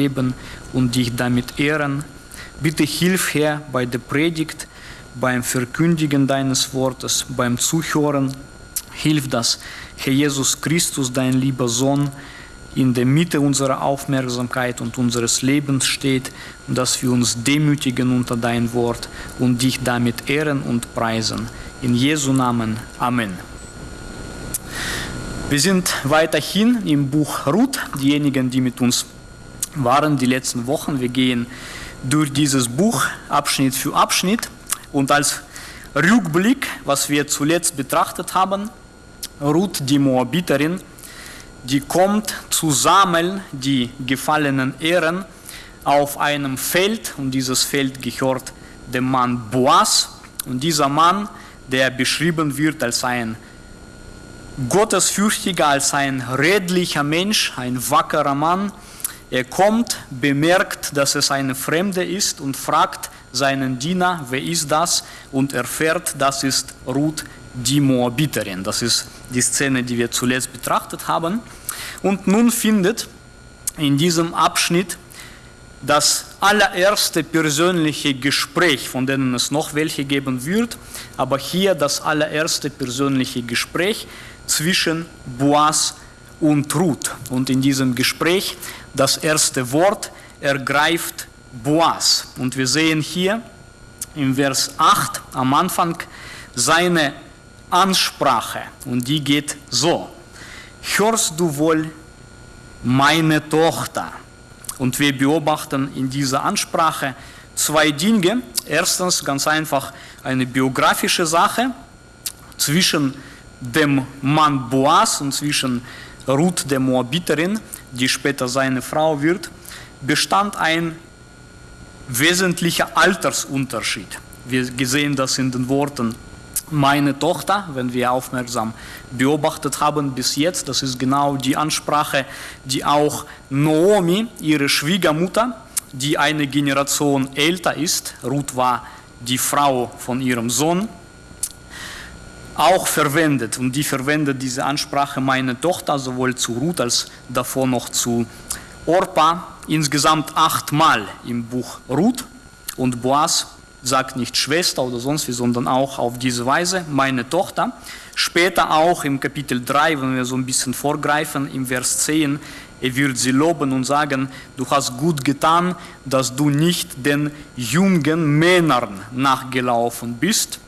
leben und dich damit ehren. Bitte hilf, Herr, bei der Predigt, beim Verkündigen deines Wortes, beim Zuhören. Hilf, dass Herr Jesus Christus, dein lieber Sohn, in der Mitte unserer Aufmerksamkeit und unseres Lebens steht und dass wir uns demütigen unter dein Wort und dich damit ehren und preisen. In Jesu Namen. Amen. Wir sind weiterhin im Buch Ruth, diejenigen, die mit uns waren die letzten Wochen. Wir gehen durch dieses Buch Abschnitt für Abschnitt. Und als Rückblick, was wir zuletzt betrachtet haben, Ruth, die Moabiterin, die kommt zu sammeln die gefallenen Ehren auf einem Feld. Und dieses Feld gehört dem Mann Boas. Und dieser Mann, der beschrieben wird als ein gottesfürchtiger, als ein redlicher Mensch, ein wackerer Mann, er kommt, bemerkt, dass es eine Fremde ist und fragt seinen Diener, wer ist das? Und erfährt, das ist Ruth, die Moabiterin. Das ist die Szene, die wir zuletzt betrachtet haben. Und nun findet in diesem Abschnitt das allererste persönliche Gespräch, von denen es noch welche geben wird, aber hier das allererste persönliche Gespräch zwischen Boas und Ruth. Und in diesem Gespräch das erste Wort ergreift Boas. Und wir sehen hier im Vers 8 am Anfang seine Ansprache. Und die geht so. Hörst du wohl, meine Tochter? Und wir beobachten in dieser Ansprache zwei Dinge. Erstens ganz einfach eine biografische Sache zwischen dem Mann Boas und zwischen Ruth der Moabiterin, die später seine Frau wird, bestand ein wesentlicher Altersunterschied. Wir sehen das in den Worten meine Tochter, wenn wir aufmerksam beobachtet haben bis jetzt, das ist genau die Ansprache, die auch Naomi, ihre Schwiegermutter, die eine Generation älter ist, Ruth war die Frau von ihrem Sohn, auch verwendet. Und die verwendet diese Ansprache meine Tochter sowohl zu Ruth als davor noch zu Orpa insgesamt achtmal im Buch Ruth und Boas sagt nicht Schwester oder sonst wie, sondern auch auf diese Weise meine Tochter. Später auch im Kapitel 3, wenn wir so ein bisschen vorgreifen, im Vers 10, er wird sie loben und sagen, du hast gut getan, dass du nicht den jungen Männern nachgelaufen bist.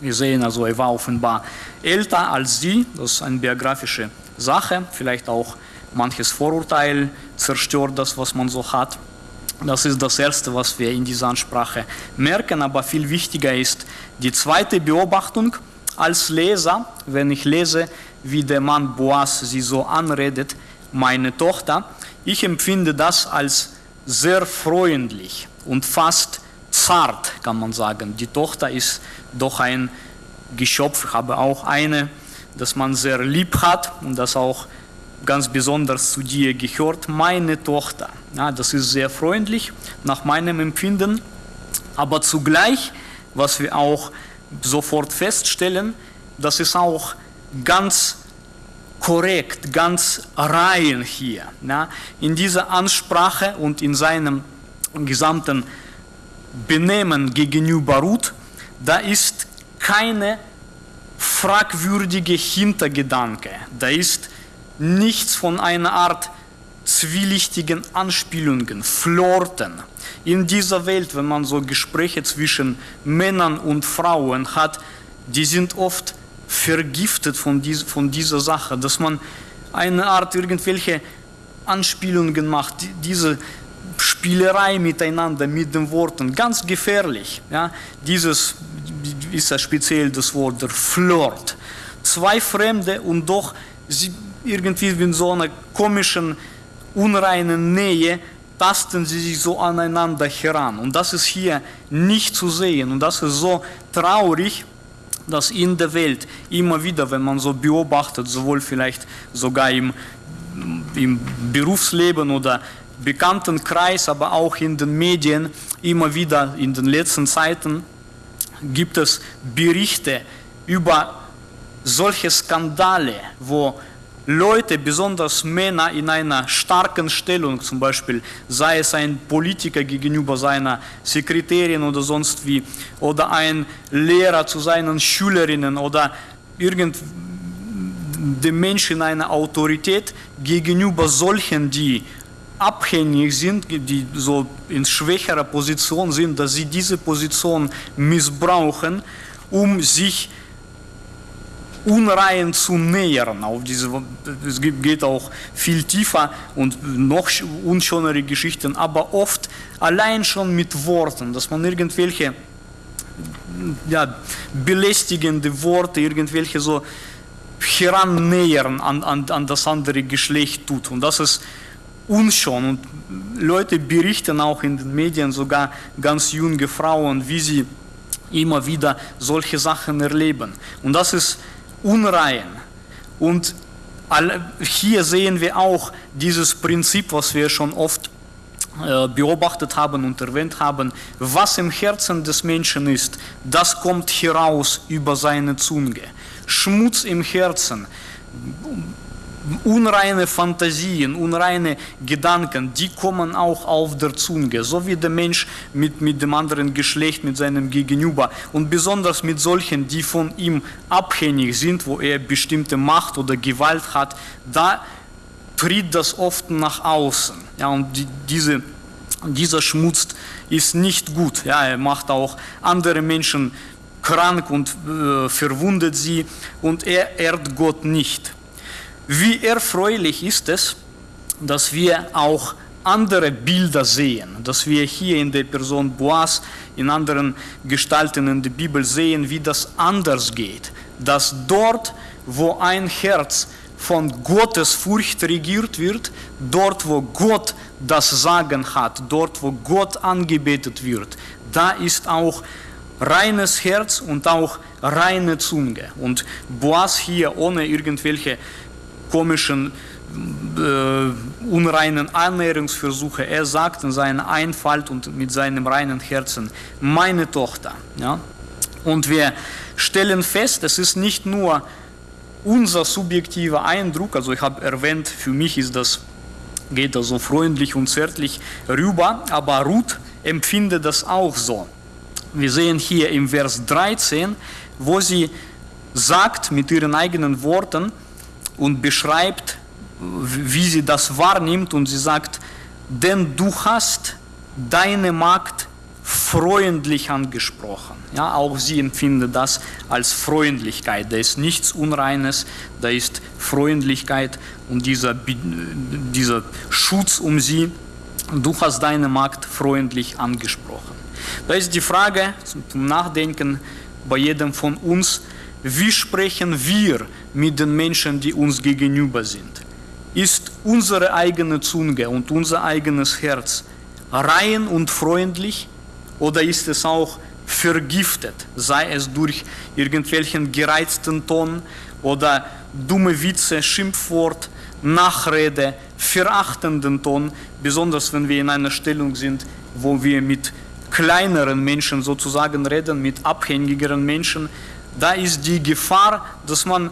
Wir sehen also, er war offenbar älter als sie, das ist eine biografische Sache, vielleicht auch manches Vorurteil zerstört das, was man so hat. Das ist das Erste, was wir in dieser Ansprache merken, aber viel wichtiger ist die zweite Beobachtung als Leser, wenn ich lese, wie der Mann Boas sie so anredet, meine Tochter, ich empfinde das als sehr freundlich und fast zart, kann man sagen. Die Tochter ist doch ein Geschöpf, ich habe auch eine, das man sehr lieb hat und das auch ganz besonders zu dir gehört, meine Tochter. Ja, das ist sehr freundlich nach meinem Empfinden, aber zugleich, was wir auch sofort feststellen, das ist auch ganz korrekt, ganz rein hier. Ja. In dieser Ansprache und in seinem gesamten Benehmen gegenüber Ruth, da ist keine fragwürdige Hintergedanke, da ist nichts von einer Art zwielichtigen Anspielungen, Flirten. In dieser Welt, wenn man so Gespräche zwischen Männern und Frauen hat, die sind oft vergiftet von, dies, von dieser Sache, dass man eine Art irgendwelche Anspielungen macht, diese Spielerei miteinander mit den Worten, ganz gefährlich. Ja? Dieses ist ja speziell das Wort der Flirt. Zwei Fremde und doch sie irgendwie in so einer komischen, unreinen Nähe tasten sie sich so aneinander heran. Und das ist hier nicht zu sehen. Und das ist so traurig, dass in der Welt immer wieder, wenn man so beobachtet, sowohl vielleicht sogar im, im Berufsleben oder Bekanntenkreis, aber auch in den Medien, immer wieder in den letzten Zeiten gibt es Berichte über solche Skandale, wo Leute, besonders Männer in einer starken Stellung, zum Beispiel sei es ein Politiker gegenüber seiner Sekretärin oder sonst wie, oder ein Lehrer zu seinen Schülerinnen oder irgend dem Menschen eine Autorität gegenüber solchen, die abhängig sind, die so in schwächerer Position sind, dass sie diese Position missbrauchen, um sich unrein zu nähern. Auf diese, es geht auch viel tiefer und noch unschönere Geschichten, aber oft allein schon mit Worten, dass man irgendwelche ja, belästigende Worte, irgendwelche so herannähern an, an, an das andere Geschlecht tut. Und das ist unschön. Und Leute berichten auch in den Medien, sogar ganz junge Frauen, wie sie immer wieder solche Sachen erleben. Und das ist unrein. Und hier sehen wir auch dieses Prinzip, was wir schon oft äh, beobachtet haben und erwähnt haben, was im Herzen des Menschen ist, das kommt heraus über seine Zunge. Schmutz im Herzen, unreine Fantasien, unreine Gedanken, die kommen auch auf der Zunge, so wie der Mensch mit, mit dem anderen Geschlecht, mit seinem Gegenüber und besonders mit solchen, die von ihm abhängig sind, wo er bestimmte Macht oder Gewalt hat, da tritt das oft nach außen. Ja, und die, diese, dieser Schmutz ist nicht gut. Ja, er macht auch andere Menschen krank und äh, verwundet sie und er ehrt Gott nicht. Wie erfreulich ist es, dass wir auch andere Bilder sehen, dass wir hier in der Person Boas, in anderen Gestalten in der Bibel sehen, wie das anders geht, dass dort, wo ein Herz von Gottes Furcht regiert wird, dort, wo Gott das Sagen hat, dort, wo Gott angebetet wird, da ist auch reines Herz und auch reine Zunge. Und Boas hier ohne irgendwelche komischen, äh, unreinen Annäherungsversuche, er sagt in seiner Einfalt und mit seinem reinen Herzen, meine Tochter. Ja? Und wir stellen fest, es ist nicht nur unser subjektiver Eindruck, also ich habe erwähnt, für mich ist das, geht das so freundlich und zärtlich rüber, aber Ruth empfindet das auch so. Wir sehen hier im Vers 13, wo sie sagt mit ihren eigenen Worten und beschreibt, wie sie das wahrnimmt und sie sagt, denn du hast deine Magd freundlich angesprochen. Ja, auch sie empfindet das als Freundlichkeit. Da ist nichts Unreines, da ist Freundlichkeit und dieser, dieser Schutz um sie. Du hast deine Magd freundlich angesprochen. Da ist die Frage zum Nachdenken bei jedem von uns, wie sprechen wir mit den Menschen, die uns gegenüber sind? Ist unsere eigene Zunge und unser eigenes Herz rein und freundlich oder ist es auch vergiftet, sei es durch irgendwelchen gereizten Ton oder dumme Witze, Schimpfwort, Nachrede, verachtenden Ton, besonders wenn wir in einer Stellung sind, wo wir mit kleineren Menschen sozusagen reden, mit abhängigeren Menschen, da ist die Gefahr, dass man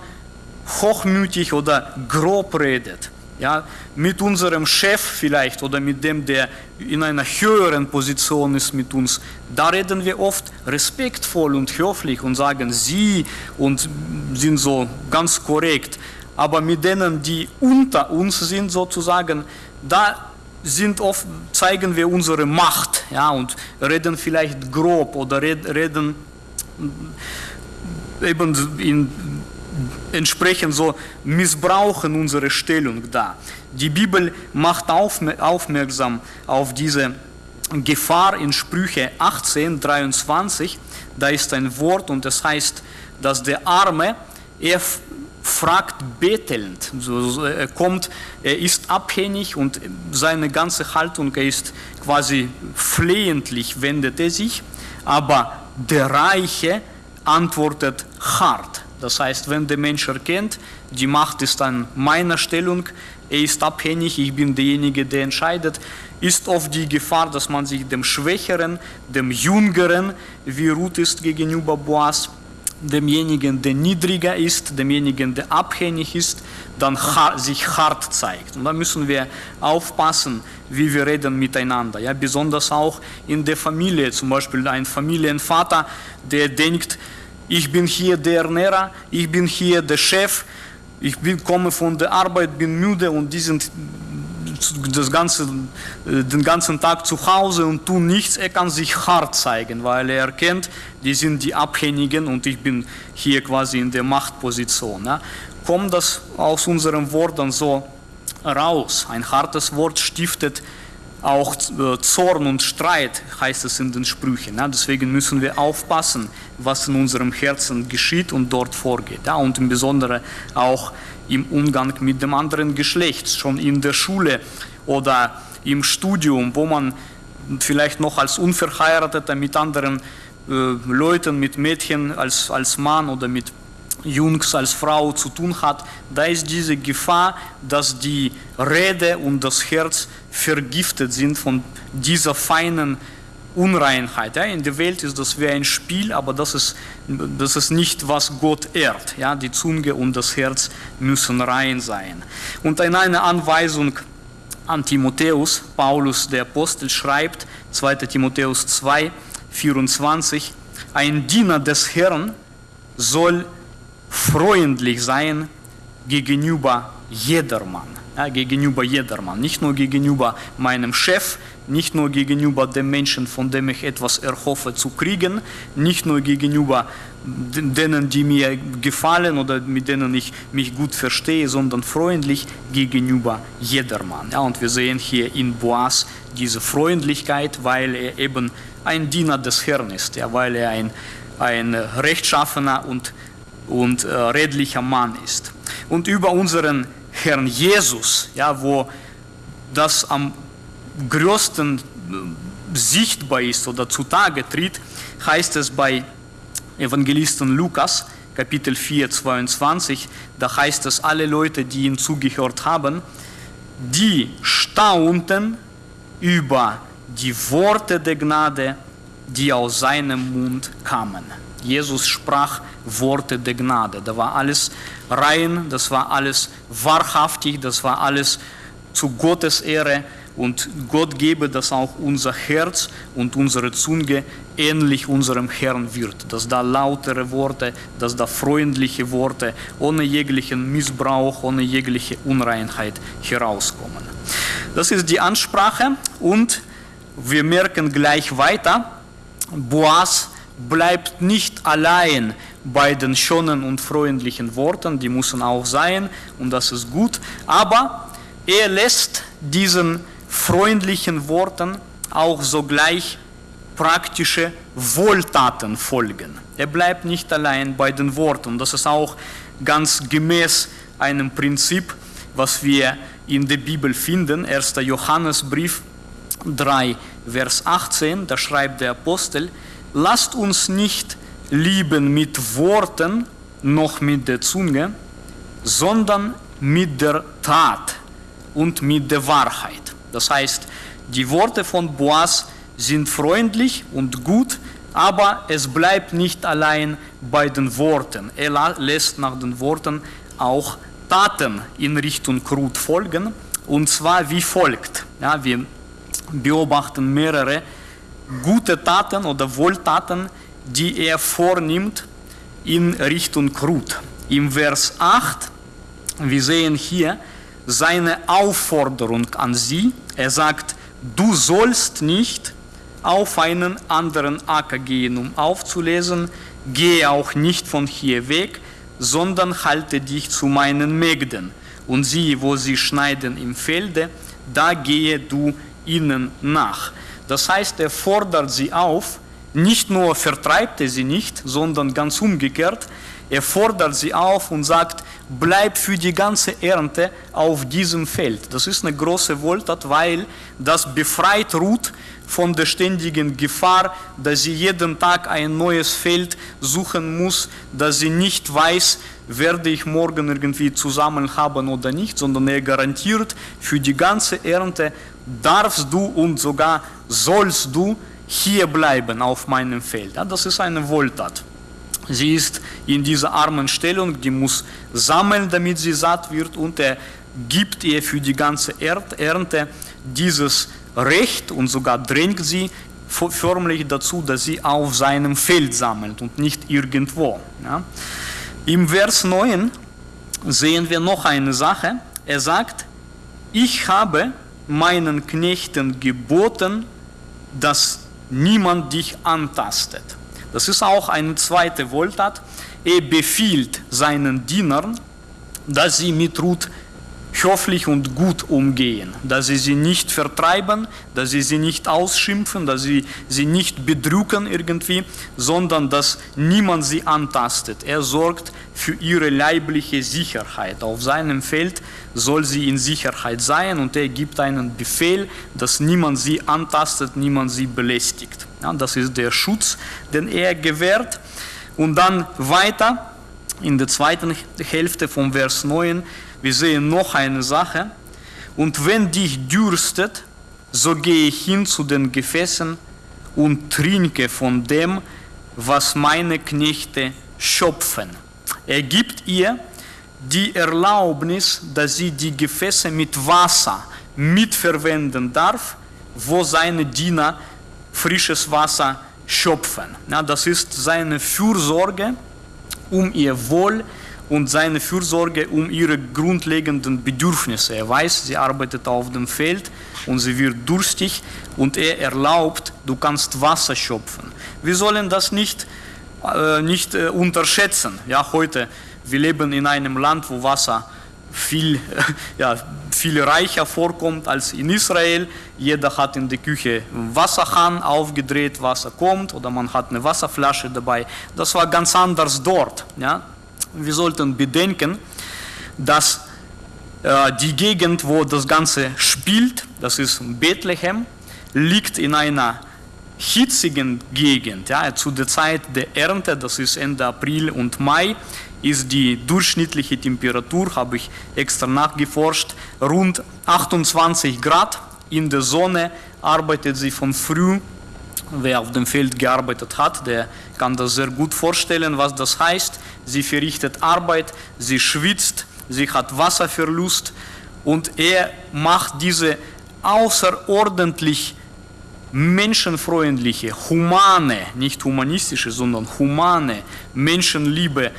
hochmütig oder grob redet. Ja, mit unserem Chef vielleicht oder mit dem, der in einer höheren Position ist mit uns, da reden wir oft respektvoll und höflich und sagen sie und sind so ganz korrekt. Aber mit denen, die unter uns sind sozusagen, da sind oft, zeigen wir unsere Macht ja, und reden vielleicht grob oder reden eben in, entsprechend so missbrauchen unsere Stellung da. Die Bibel macht aufmerksam auf diese Gefahr in Sprüche 18, 23. Da ist ein Wort und das heißt, dass der Arme, er fragt bettelnd. Er kommt, er ist abhängig und seine ganze Haltung ist quasi flehentlich, wendet er sich. Aber der Reiche antwortet hart. Das heißt, wenn der Mensch erkennt, die Macht ist an meiner Stellung, er ist abhängig, ich bin derjenige, der entscheidet, ist oft die Gefahr, dass man sich dem Schwächeren, dem Jüngeren, wie Ruth ist gegenüber Boas, demjenigen, der niedriger ist, demjenigen, der abhängig ist, dann sich hart zeigt. Und da müssen wir aufpassen, wie wir reden miteinander. Ja, besonders auch in der Familie, zum Beispiel ein Familienvater, der denkt, ich bin hier der Ernährer, ich bin hier der Chef, ich bin, komme von der Arbeit, bin müde und die sind das ganze, den ganzen Tag zu Hause und tun nichts, er kann sich hart zeigen, weil er erkennt, die sind die Abhängigen und ich bin hier quasi in der Machtposition. Ja. Kommt das aus unseren Worten so raus? Ein hartes Wort stiftet auch äh, Zorn und Streit, heißt es in den Sprüchen. Ja. Deswegen müssen wir aufpassen, was in unserem Herzen geschieht und dort vorgeht. Und im Besonderen auch im Umgang mit dem anderen Geschlecht, schon in der Schule oder im Studium, wo man vielleicht noch als Unverheirateter mit anderen äh, Leuten, mit Mädchen als, als Mann oder mit Jungs als Frau zu tun hat, da ist diese Gefahr, dass die Rede und das Herz vergiftet sind von dieser feinen Unreinheit. Ja, in der Welt ist das wie ein Spiel, aber das ist, das ist nicht, was Gott ehrt. Ja, die Zunge und das Herz müssen rein sein. Und in einer Anweisung an Timotheus, Paulus der Apostel schreibt, 2 Timotheus 2, 24, ein Diener des Herrn soll freundlich sein gegenüber jedermann. Ja, gegenüber jedermann, nicht nur gegenüber meinem Chef, nicht nur gegenüber dem Menschen, von dem ich etwas erhoffe zu kriegen, nicht nur gegenüber denen, die mir gefallen oder mit denen ich mich gut verstehe, sondern freundlich gegenüber jedermann. Ja, und wir sehen hier in Boas diese Freundlichkeit, weil er eben ein Diener des Herrn ist, ja, weil er ein, ein rechtschaffener und, und äh, redlicher Mann ist. Und über unseren Herrn Jesus, ja, wo das am größten äh, sichtbar ist oder zutage tritt, heißt es bei Evangelisten Lukas, Kapitel 4, 22, da heißt es, alle Leute, die ihm zugehört haben, die staunten über die Worte der Gnade, die aus seinem Mund kamen. Jesus sprach Worte der Gnade. Da war alles rein, das war alles wahrhaftig, das war alles zu Gottes Ehre und Gott gebe, dass auch unser Herz und unsere Zunge ähnlich unserem Herrn wird, dass da lautere Worte, dass da freundliche Worte ohne jeglichen Missbrauch, ohne jegliche Unreinheit herauskommen. Das ist die Ansprache und wir merken gleich weiter, Boas bleibt nicht allein bei den schönen und freundlichen Worten, die müssen auch sein und das ist gut, aber er lässt diesen freundlichen Worten auch sogleich praktische Wohltaten folgen. Er bleibt nicht allein bei den Worten. Das ist auch ganz gemäß einem Prinzip, was wir in der Bibel finden. 1. Johannesbrief 3, Vers 18, da schreibt der Apostel, lasst uns nicht lieben mit Worten noch mit der Zunge, sondern mit der Tat und mit der Wahrheit. Das heißt, die Worte von Boas sind freundlich und gut, aber es bleibt nicht allein bei den Worten. Er lässt nach den Worten auch Taten in Richtung Ruth folgen, und zwar wie folgt. Ja, wir beobachten mehrere gute Taten oder Wohltaten, die er vornimmt in Richtung Ruth. Im Vers 8, wir sehen hier, seine Aufforderung an sie. Er sagt, du sollst nicht auf einen anderen Acker gehen, um aufzulesen, gehe auch nicht von hier weg, sondern halte dich zu meinen Mägden. Und sieh, wo sie schneiden im Felde, da gehe du ihnen nach. Das heißt, er fordert sie auf, nicht nur vertreibt er sie nicht, sondern ganz umgekehrt, er fordert sie auf und sagt, bleib für die ganze Ernte auf diesem Feld. Das ist eine große Wohltat, weil das befreit Ruth von der ständigen Gefahr, dass sie jeden Tag ein neues Feld suchen muss, dass sie nicht weiß, werde ich morgen irgendwie zusammen haben oder nicht, sondern er garantiert, für die ganze Ernte darfst du und sogar sollst du hier bleiben auf meinem Feld. das ist eine Wohltat. Sie ist in dieser armen Stellung, die muss sammeln, damit sie satt wird und er gibt ihr für die ganze Ernte dieses Recht und sogar drängt sie förmlich dazu, dass sie auf seinem Feld sammelt und nicht irgendwo. Ja. Im Vers 9 sehen wir noch eine Sache. Er sagt, ich habe meinen Knechten geboten, dass niemand dich antastet. Das ist auch eine zweite Wohltat. Er befiehlt seinen Dienern, dass sie mit Ruth höflich und gut umgehen, dass sie sie nicht vertreiben, dass sie sie nicht ausschimpfen, dass sie sie nicht bedrücken irgendwie, sondern dass niemand sie antastet. Er sorgt für ihre leibliche Sicherheit. Auf seinem Feld soll sie in Sicherheit sein und er gibt einen Befehl, dass niemand sie antastet, niemand sie belästigt. Ja, das ist der Schutz, den er gewährt. Und dann weiter in der zweiten Hälfte vom Vers 9 wir sehen noch eine Sache. Und wenn dich dürstet, so gehe ich hin zu den Gefäßen und trinke von dem, was meine Knechte schöpfen. Er gibt ihr die Erlaubnis, dass sie die Gefäße mit Wasser mitverwenden darf, wo seine Diener frisches Wasser schöpfen. Ja, das ist seine Fürsorge um ihr Wohl und seine Fürsorge um ihre grundlegenden Bedürfnisse. Er weiß, sie arbeitet auf dem Feld und sie wird durstig und er erlaubt, du kannst Wasser schöpfen. Wir sollen das nicht, äh, nicht äh, unterschätzen. Ja, heute, wir leben in einem Land, wo Wasser viel, ja, viel reicher vorkommt als in Israel. Jeder hat in der Küche Wasserhahn aufgedreht, Wasser kommt oder man hat eine Wasserflasche dabei. Das war ganz anders dort. Ja? Wir sollten bedenken, dass äh, die Gegend, wo das Ganze spielt, das ist Bethlehem, liegt in einer hitzigen Gegend. Ja, zu der Zeit der Ernte, das ist Ende April und Mai, ist die durchschnittliche Temperatur, habe ich extra nachgeforscht, rund 28 Grad. In der Sonne arbeitet sie von früh Wer auf dem Feld gearbeitet hat, der kann das sehr gut vorstellen, was das heißt. Sie verrichtet Arbeit, sie schwitzt, sie hat Wasserverlust und er macht diese außerordentlich menschenfreundliche, humane, nicht humanistische, sondern humane, Menschenliebe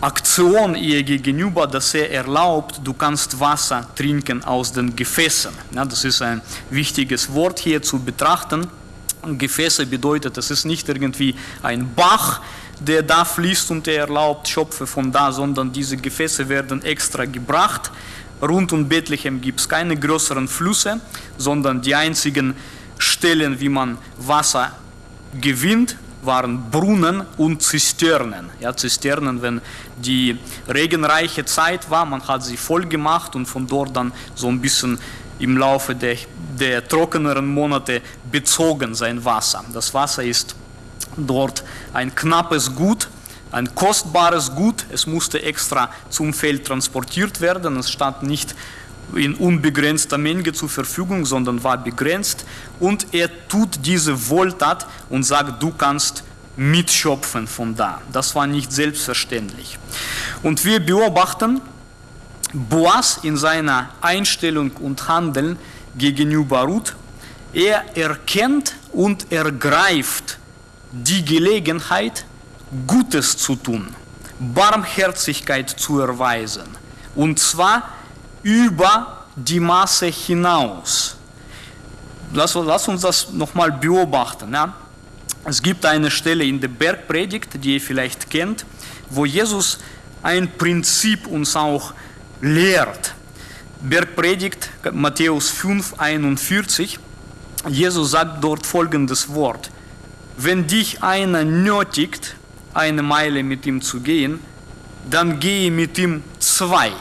Aktion ihr gegenüber, dass er erlaubt, du kannst Wasser trinken aus den Gefäßen. Ja, das ist ein wichtiges Wort hier zu betrachten. Gefäße bedeutet, es ist nicht irgendwie ein Bach, der da fließt und er erlaubt Schöpfe von da, sondern diese Gefäße werden extra gebracht. Rund um Bethlehem gibt es keine größeren Flüsse, sondern die einzigen Stellen, wie man Wasser gewinnt, waren Brunnen und Zisternen. Ja, Zisternen, wenn die regenreiche Zeit war, man hat sie voll gemacht und von dort dann so ein bisschen im Laufe der, der trockeneren Monate bezogen sein Wasser. Das Wasser ist dort ein knappes Gut, ein kostbares Gut. Es musste extra zum Feld transportiert werden. Es stand nicht in unbegrenzter Menge zur Verfügung, sondern war begrenzt. Und er tut diese Wohltat und sagt, du kannst mitschöpfen von da. Das war nicht selbstverständlich. Und wir beobachten Boas in seiner Einstellung und Handeln gegenüber Ruth. Er erkennt und ergreift die Gelegenheit, Gutes zu tun, Barmherzigkeit zu erweisen. Und zwar über die Masse hinaus. Lass, lass uns das nochmal beobachten. Ja? Es gibt eine Stelle in der Bergpredigt, die ihr vielleicht kennt, wo Jesus ein Prinzip uns auch lehrt. Bergpredigt, Matthäus 5, 41. Jesus sagt dort folgendes Wort. Wenn dich einer nötigt, eine Meile mit ihm zu gehen, dann gehe mit ihm zwei.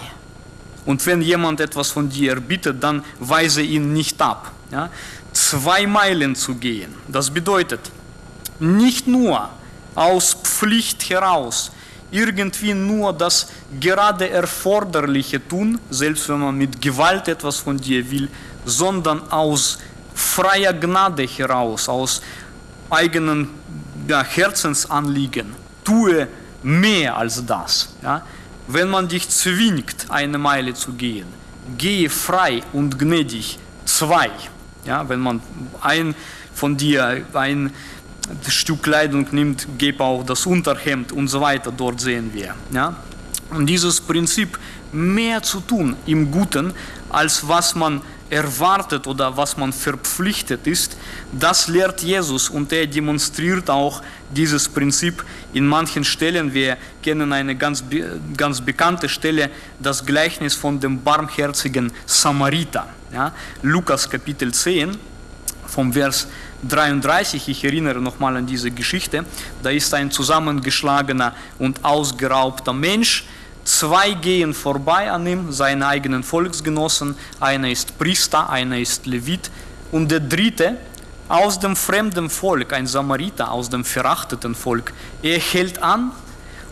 Und wenn jemand etwas von dir erbittet, dann weise ihn nicht ab. Ja? Zwei Meilen zu gehen, das bedeutet nicht nur aus Pflicht heraus, irgendwie nur das gerade Erforderliche tun, selbst wenn man mit Gewalt etwas von dir will, sondern aus freier Gnade heraus, aus eigenen ja, Herzensanliegen, tue mehr als das. Ja? Wenn man dich zwingt, eine Meile zu gehen, gehe frei und gnädig zwei. Ja? Wenn man ein von dir ein Stück Kleidung nimmt, gebe auch das Unterhemd und so weiter, dort sehen wir. Ja? Und dieses Prinzip, mehr zu tun im Guten, als was man erwartet oder was man verpflichtet ist, das lehrt Jesus und er demonstriert auch dieses Prinzip in manchen Stellen. Wir kennen eine ganz, ganz bekannte Stelle, das Gleichnis von dem barmherzigen Samariter. Ja? Lukas Kapitel 10, vom Vers 33, ich erinnere nochmal an diese Geschichte, da ist ein zusammengeschlagener und ausgeraubter Mensch, Zwei gehen vorbei an ihm, seine eigenen Volksgenossen. Einer ist Priester, einer ist Levit. Und der dritte, aus dem fremden Volk, ein Samariter, aus dem verachteten Volk, er hält an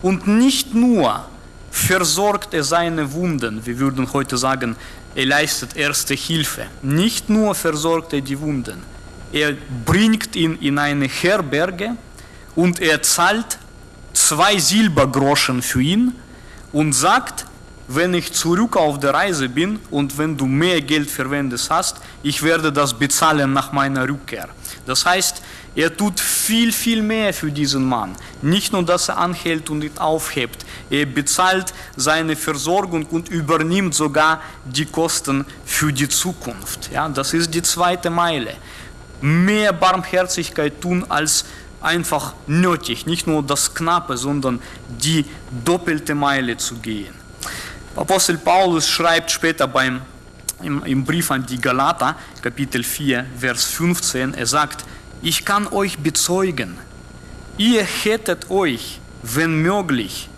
und nicht nur versorgt er seine Wunden, wir würden heute sagen, er leistet erste Hilfe. Nicht nur versorgt er die Wunden, er bringt ihn in eine Herberge und er zahlt zwei Silbergroschen für ihn und sagt, wenn ich zurück auf der Reise bin und wenn du mehr Geld verwendest hast, ich werde das bezahlen nach meiner Rückkehr. Das heißt, er tut viel, viel mehr für diesen Mann. Nicht nur, dass er anhält und ihn aufhebt, er bezahlt seine Versorgung und übernimmt sogar die Kosten für die Zukunft. Ja, das ist die zweite Meile. Mehr Barmherzigkeit tun als einfach nötig, nicht nur das Knappe, sondern die doppelte Meile zu gehen. Apostel Paulus schreibt später beim, im, im Brief an die Galater, Kapitel 4, Vers 15, er sagt, ich kann euch bezeugen, ihr hättet euch, wenn möglich,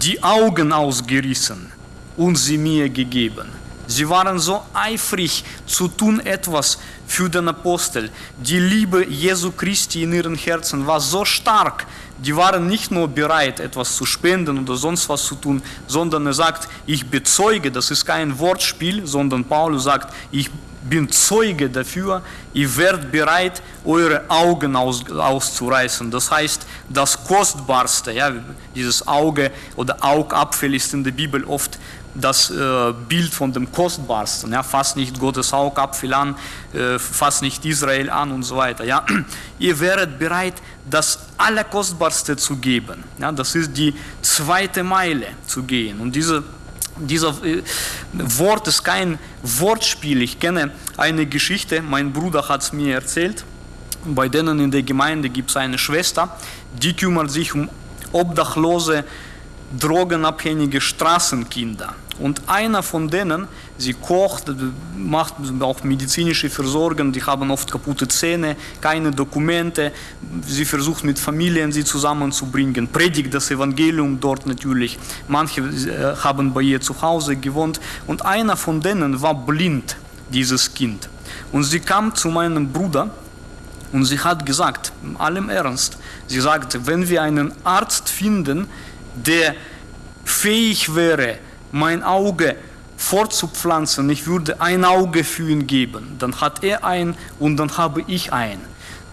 die Augen ausgerissen und sie mir gegeben. Sie waren so eifrig zu tun etwas für den Apostel. Die Liebe Jesu Christi in ihren Herzen war so stark. Die waren nicht nur bereit, etwas zu spenden oder sonst was zu tun, sondern er sagt, ich bezeuge, das ist kein Wortspiel, sondern Paulus sagt, ich bin Zeuge dafür, ihr werdet bereit, eure Augen aus, auszureißen. Das heißt, das Kostbarste, ja, dieses Auge oder Augapfel ist in der Bibel oft das äh, Bild von dem Kostbarsten, ja, fasst nicht Gottes Augapfel an, äh, fasst nicht Israel an und so weiter. Ja. Ihr wäret bereit, das Allerkostbarste zu geben. Ja, das ist die zweite Meile zu gehen. Und diese, dieser äh, Wort ist kein Wortspiel. Ich kenne eine Geschichte, mein Bruder hat es mir erzählt. Bei denen in der Gemeinde gibt es eine Schwester, die kümmert sich um Obdachlose, drogenabhängige Straßenkinder. Und einer von denen, sie kocht, macht auch medizinische Versorgung, die haben oft kaputte Zähne, keine Dokumente, sie versucht mit Familien sie zusammenzubringen, predigt das Evangelium dort natürlich. Manche äh, haben bei ihr zu Hause gewohnt und einer von denen war blind, dieses Kind. Und sie kam zu meinem Bruder und sie hat gesagt, in allem Ernst, sie sagte, wenn wir einen Arzt finden, der fähig wäre, mein Auge fortzupflanzen, ich würde ein Auge für ihn geben. Dann hat er ein und dann habe ich ein.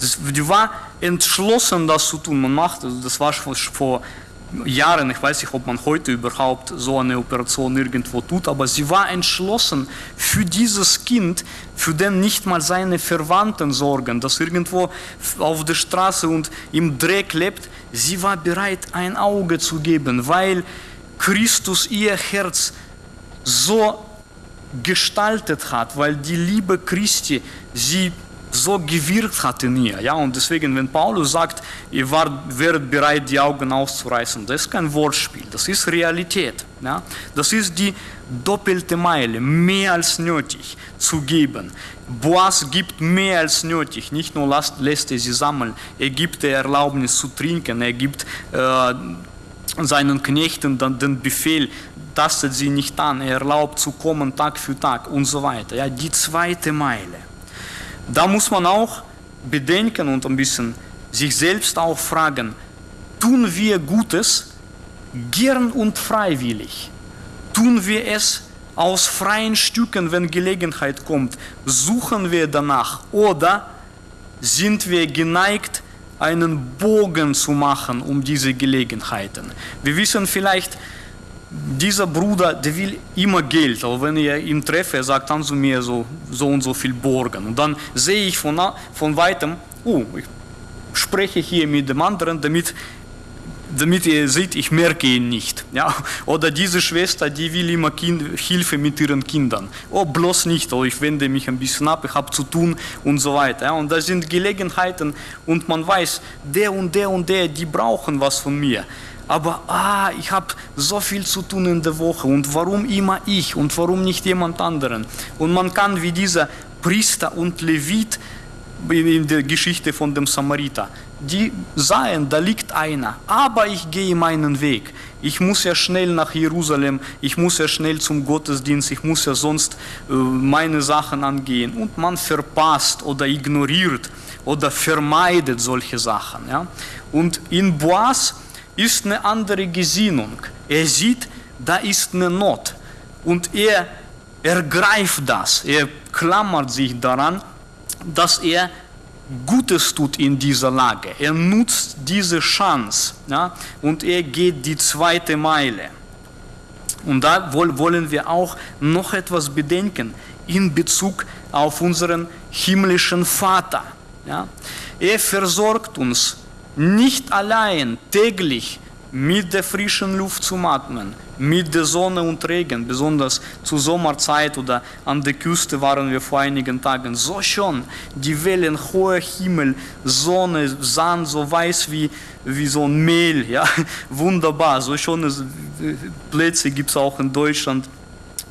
Die war entschlossen, das zu tun. Man macht, also das war schon vor Jahren, ich weiß nicht, ob man heute überhaupt so eine Operation irgendwo tut, aber sie war entschlossen für dieses Kind, für den nicht mal seine Verwandten sorgen, das irgendwo auf der Straße und im Dreck lebt. Sie war bereit, ein Auge zu geben, weil Christus ihr Herz so gestaltet hat, weil die Liebe Christi sie so gewirkt hat in ihr. Ja? Und deswegen, wenn Paulus sagt, ihr wart, wäret bereit, die Augen auszureißen, das ist kein Wortspiel, das ist Realität. Ja? Das ist die doppelte Meile, mehr als nötig zu geben. Boas gibt mehr als nötig, nicht nur lässt, lässt er sie sammeln, er gibt der Erlaubnis zu trinken, er gibt äh, seinen Knechten dann den Befehl, tastet sie nicht an, er erlaubt zu kommen Tag für Tag und so weiter. Ja, die zweite Meile. Da muss man auch bedenken und ein bisschen sich selbst auch fragen, tun wir Gutes gern und freiwillig? Tun wir es aus freien Stücken, wenn Gelegenheit kommt? Suchen wir danach oder sind wir geneigt, einen Bogen zu machen um diese Gelegenheiten. Wir wissen vielleicht, dieser Bruder, der will immer Geld, aber wenn ich ihn treffe, er sagt, kannst du mir so, so und so viel borgen. Und dann sehe ich von, von weitem, oh, ich spreche hier mit dem anderen, damit, damit ihr seht, ich merke ihn nicht. Ja? Oder diese Schwester, die will immer kind, Hilfe mit ihren Kindern. Oh, bloß nicht, oh, ich wende mich ein bisschen ab, ich habe zu tun und so weiter. Ja? Und da sind Gelegenheiten und man weiß, der und der und der, die brauchen was von mir aber ah, ich habe so viel zu tun in der Woche und warum immer ich und warum nicht jemand anderen? Und man kann wie dieser Priester und Levit in der Geschichte von dem Samariter, die sahen, da liegt einer, aber ich gehe meinen Weg. Ich muss ja schnell nach Jerusalem, ich muss ja schnell zum Gottesdienst, ich muss ja sonst äh, meine Sachen angehen. Und man verpasst oder ignoriert oder vermeidet solche Sachen. Ja? Und in Boas ist eine andere Gesinnung. Er sieht, da ist eine Not und er ergreift das, er klammert sich daran, dass er Gutes tut in dieser Lage. Er nutzt diese Chance ja, und er geht die zweite Meile. Und da wollen wir auch noch etwas bedenken in Bezug auf unseren himmlischen Vater. Ja. Er versorgt uns nicht allein täglich mit der frischen Luft zu atmen, mit der Sonne und Regen, besonders zur Sommerzeit oder an der Küste waren wir vor einigen Tagen, so schon, die Wellen, hoher Himmel, Sonne, Sand, so weiß wie, wie so ein Mehl, ja, wunderbar, so schöne Plätze gibt es auch in Deutschland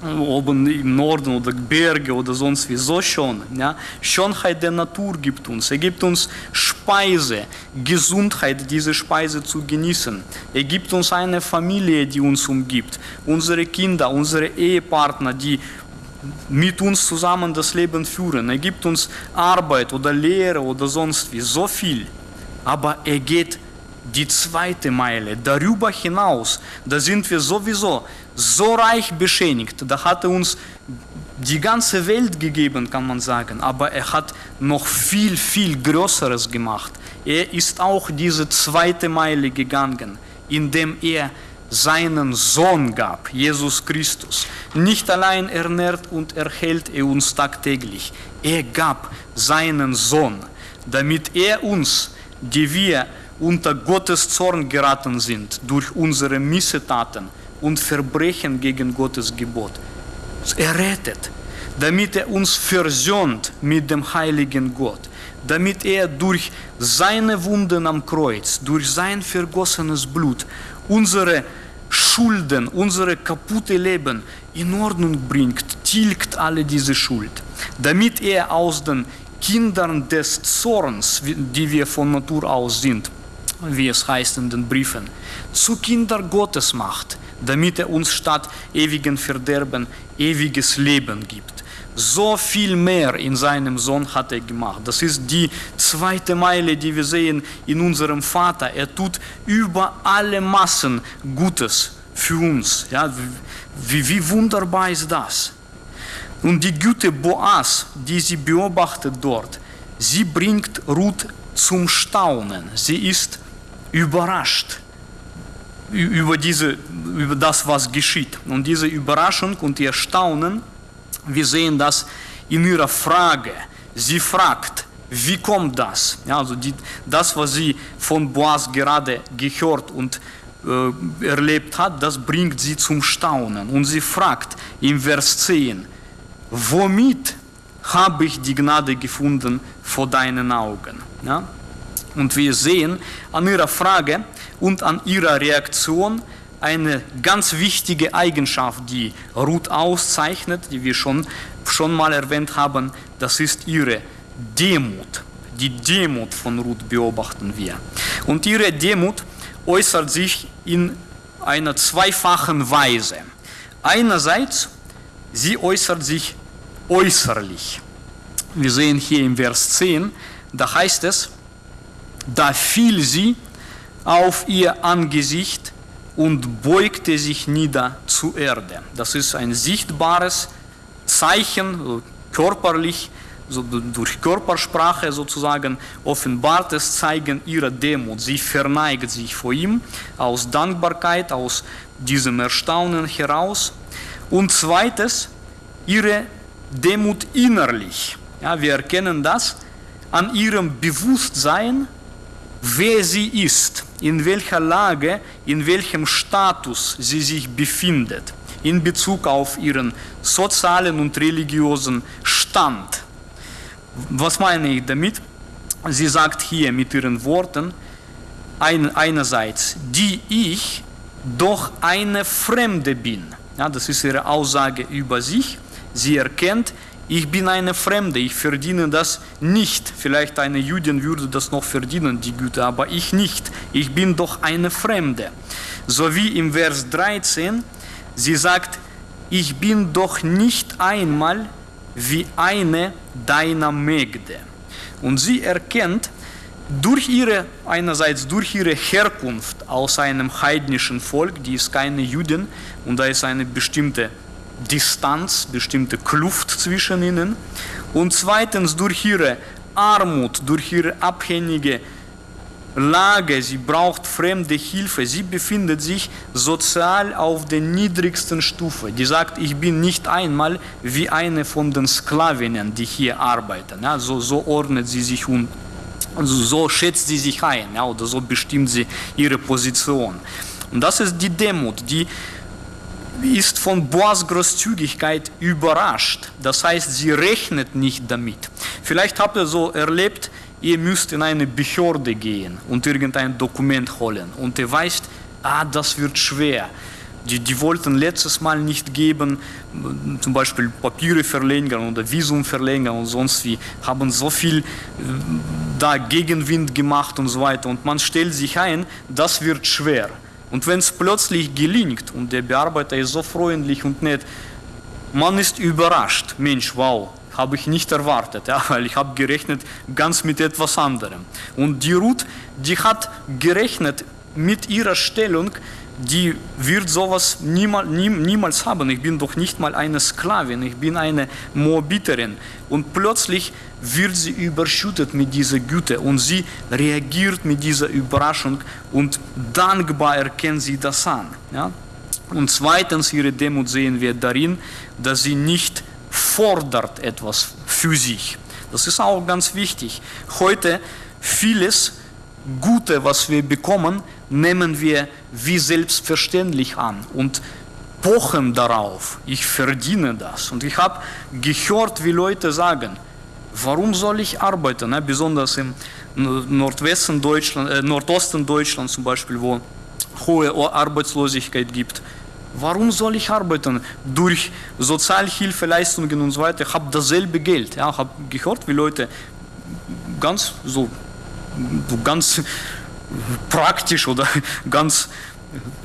oben im Norden oder Berge oder sonst wie, so schon. Ja? Schönheit der Natur gibt uns. Er gibt uns Speise, Gesundheit, diese Speise zu genießen. Er gibt uns eine Familie, die uns umgibt. Unsere Kinder, unsere Ehepartner, die mit uns zusammen das Leben führen. Er gibt uns Arbeit oder Lehre oder sonst wie, so viel. Aber er geht die zweite Meile, darüber hinaus, da sind wir sowieso so reich beschenigt, da hat er uns die ganze Welt gegeben, kann man sagen, aber er hat noch viel, viel Größeres gemacht. Er ist auch diese zweite Meile gegangen, indem er seinen Sohn gab, Jesus Christus. Nicht allein ernährt und erhält er uns tagtäglich, er gab seinen Sohn, damit er uns, die wir unter Gottes Zorn geraten sind durch unsere Missetaten und Verbrechen gegen Gottes Gebot. Er rettet, damit er uns versöhnt mit dem heiligen Gott, damit er durch seine Wunden am Kreuz, durch sein vergossenes Blut unsere Schulden, unsere kaputte Leben in Ordnung bringt, tilgt alle diese Schuld, damit er aus den Kindern des Zorns, die wir von Natur aus sind, wie es heißt in den Briefen, zu Kinder Gottes macht, damit er uns statt ewigen Verderben ewiges Leben gibt. So viel mehr in seinem Sohn hat er gemacht. Das ist die zweite Meile, die wir sehen in unserem Vater. Er tut über alle Massen Gutes für uns. Ja, wie, wie wunderbar ist das? Und die Güte Boas, die sie beobachtet dort, sie bringt Ruth zum Staunen. Sie ist überrascht über, diese, über das, was geschieht. Und diese Überraschung und ihr Staunen, wir sehen das in ihrer Frage. Sie fragt, wie kommt das? Ja, also die, das, was sie von Boas gerade gehört und äh, erlebt hat, das bringt sie zum Staunen. Und sie fragt im Vers 10, womit habe ich die Gnade gefunden vor deinen Augen? Ja? Und wir sehen an ihrer Frage und an ihrer Reaktion eine ganz wichtige Eigenschaft, die Ruth auszeichnet, die wir schon, schon mal erwähnt haben, das ist ihre Demut. Die Demut von Ruth beobachten wir. Und ihre Demut äußert sich in einer zweifachen Weise. Einerseits, sie äußert sich äußerlich. Wir sehen hier im Vers 10, da heißt es, da fiel sie auf ihr Angesicht und beugte sich nieder zur Erde. Das ist ein sichtbares Zeichen, körperlich, so durch Körpersprache sozusagen offenbart es, zeigen ihre Demut. Sie verneigt sich vor ihm aus Dankbarkeit, aus diesem Erstaunen heraus. Und zweites, ihre Demut innerlich. Ja, wir erkennen das an ihrem Bewusstsein, wer sie ist, in welcher Lage, in welchem Status sie sich befindet in Bezug auf ihren sozialen und religiösen Stand. Was meine ich damit? Sie sagt hier mit ihren Worten, ein, einerseits, die ich doch eine Fremde bin. Ja, das ist ihre Aussage über sich. Sie erkennt, ich bin eine Fremde, ich verdiene das nicht. Vielleicht eine Jüdin würde das noch verdienen, die Güte, aber ich nicht. Ich bin doch eine Fremde. So wie im Vers 13, sie sagt, ich bin doch nicht einmal wie eine deiner Mägde. Und sie erkennt, durch ihre, einerseits durch ihre Herkunft aus einem heidnischen Volk, die ist keine Jüdin und da ist eine bestimmte Distanz, bestimmte Kluft zwischen ihnen. Und zweitens durch ihre Armut, durch ihre abhängige Lage, sie braucht fremde Hilfe, sie befindet sich sozial auf der niedrigsten Stufe. Die sagt, ich bin nicht einmal wie eine von den Sklavinnen, die hier arbeiten. Ja, so, so ordnet sie sich und so schätzt sie sich ein ja, oder so bestimmt sie ihre Position. Und das ist die Demut, die ist von Boas Großzügigkeit überrascht. Das heißt, sie rechnet nicht damit. Vielleicht habt ihr so erlebt, ihr müsst in eine Behörde gehen und irgendein Dokument holen. Und ihr weißt, ah, das wird schwer. Die, die wollten letztes Mal nicht geben, zum Beispiel Papiere verlängern oder Visum verlängern und sonst wie, haben so viel äh, da Gegenwind gemacht und so weiter. Und man stellt sich ein, das wird schwer. Und wenn es plötzlich gelingt und der Bearbeiter ist so freundlich und nett, man ist überrascht. Mensch, wow, habe ich nicht erwartet, ja, weil ich habe gerechnet ganz mit etwas anderem. Und die Ruth, die hat gerechnet mit ihrer Stellung, die wird sowas niemals, niemals haben. Ich bin doch nicht mal eine Sklavin, ich bin eine Moabiterin. Und plötzlich wird sie überschüttet mit dieser Güte und sie reagiert mit dieser Überraschung und dankbar erkennt sie das an. Ja? Und zweitens, ihre Demut sehen wir darin, dass sie nicht fordert etwas für sich. Das ist auch ganz wichtig. Heute vieles Gute, was wir bekommen, nehmen wir wie selbstverständlich an und pochen darauf, ich verdiene das. Und ich habe gehört, wie Leute sagen, warum soll ich arbeiten, ne? besonders im Nordwesten Deutschland, äh, Nordosten Deutschland zum Beispiel, wo hohe Arbeitslosigkeit gibt. Warum soll ich arbeiten? Durch Sozialhilfeleistungen und so weiter. Ich habe dasselbe Geld. Ja, habe gehört, wie Leute ganz so ganz praktisch oder ganz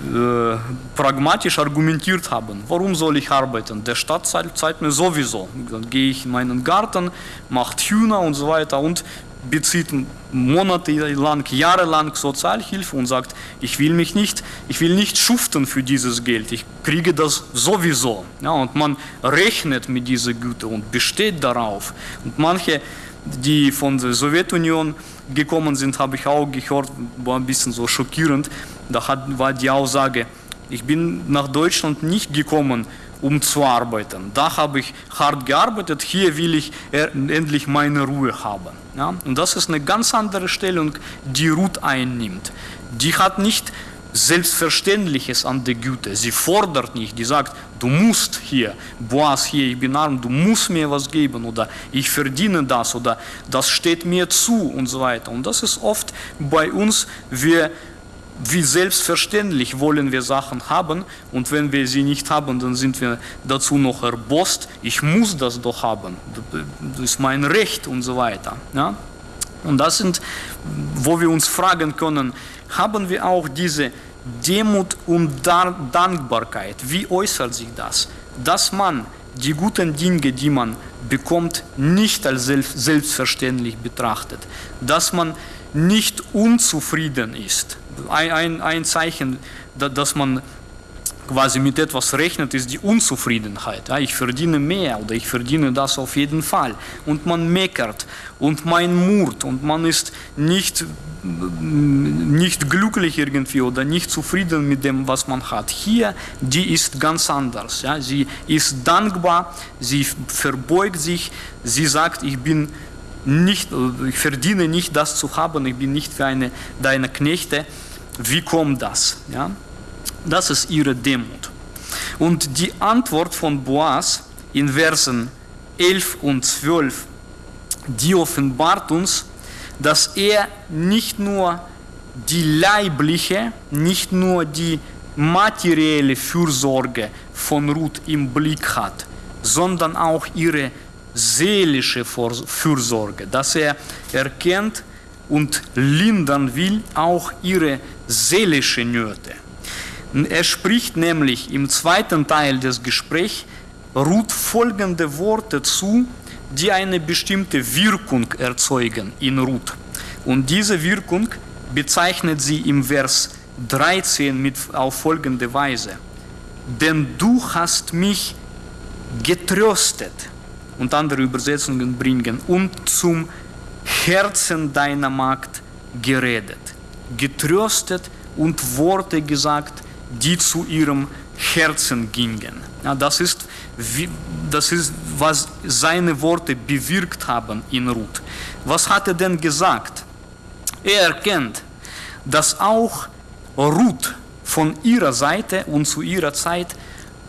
äh, pragmatisch argumentiert haben. Warum soll ich arbeiten? Der Staat zahlt, zahlt mir sowieso. Dann gehe ich in meinen Garten, macht Hühner und so weiter und bezieht monatelang, jahrelang Sozialhilfe und sagt, ich will mich nicht, ich will nicht schuften für dieses Geld, ich kriege das sowieso. Ja, und man rechnet mit dieser Güte und besteht darauf. Und manche, die von der Sowjetunion gekommen sind, habe ich auch gehört, war ein bisschen so schockierend. Da hat, war die Aussage, ich bin nach Deutschland nicht gekommen, um zu arbeiten. Da habe ich hart gearbeitet, hier will ich endlich meine Ruhe haben. Ja? Und das ist eine ganz andere Stellung, die Ruth einnimmt. Die hat nicht Selbstverständliches an der Güte. Sie fordert nicht, die sagt, du musst hier, Boas hier, ich bin arm, du musst mir was geben oder ich verdiene das oder das steht mir zu und so weiter. Und das ist oft bei uns, wir wie selbstverständlich wollen wir Sachen haben und wenn wir sie nicht haben, dann sind wir dazu noch erbost, ich muss das doch haben, das ist mein Recht und so weiter. Ja? Und das sind, wo wir uns fragen können, haben wir auch diese Demut und Dankbarkeit. Wie äußert sich das? Dass man die guten Dinge, die man bekommt, nicht als selbstverständlich betrachtet. Dass man nicht unzufrieden ist. Ein, ein, ein Zeichen, dass man quasi mit etwas rechnet, ist die Unzufriedenheit. Ja, ich verdiene mehr oder ich verdiene das auf jeden Fall. Und man meckert und man murrt und man ist nicht, nicht glücklich irgendwie oder nicht zufrieden mit dem, was man hat. Hier, die ist ganz anders. Ja. Sie ist dankbar, sie verbeugt sich, sie sagt, ich bin nicht, ich verdiene nicht das zu haben, ich bin nicht für eine deiner Knechte. Wie kommt das? Ja? Das ist ihre Demut. Und die Antwort von Boas in Versen 11 und 12, die offenbart uns, dass er nicht nur die leibliche, nicht nur die materielle Fürsorge von Ruth im Blick hat, sondern auch ihre seelische Fürsorge, dass er erkennt und lindern will auch ihre seelische Nöte. Er spricht nämlich im zweiten Teil des Gesprächs Ruth folgende Worte zu, die eine bestimmte Wirkung erzeugen in Ruth. Und diese Wirkung bezeichnet sie im Vers 13 mit auf folgende Weise. Denn du hast mich getröstet und andere Übersetzungen bringen und zum Herzen deiner Magd geredet. Getröstet und Worte gesagt, die zu ihrem Herzen gingen. Ja, das, ist, wie, das ist, was seine Worte bewirkt haben in Ruth. Was hat er denn gesagt? Er erkennt, dass auch Ruth von ihrer Seite und zu ihrer Zeit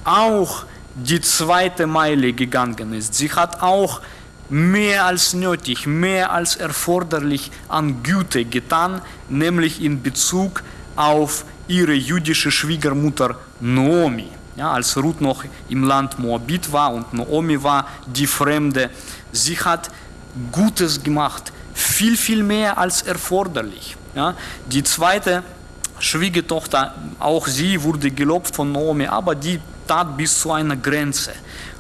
auch die zweite Meile gegangen ist. Sie hat auch mehr als nötig, mehr als erforderlich an Güte getan, nämlich in Bezug auf ihre jüdische Schwiegermutter Naomi. Ja, als Ruth noch im Land Moabit war und Naomi war die Fremde, sie hat Gutes gemacht, viel, viel mehr als erforderlich. Ja, die zweite Schwiegertochter, auch sie wurde gelobt von Naomi, aber die tat bis zu einer Grenze.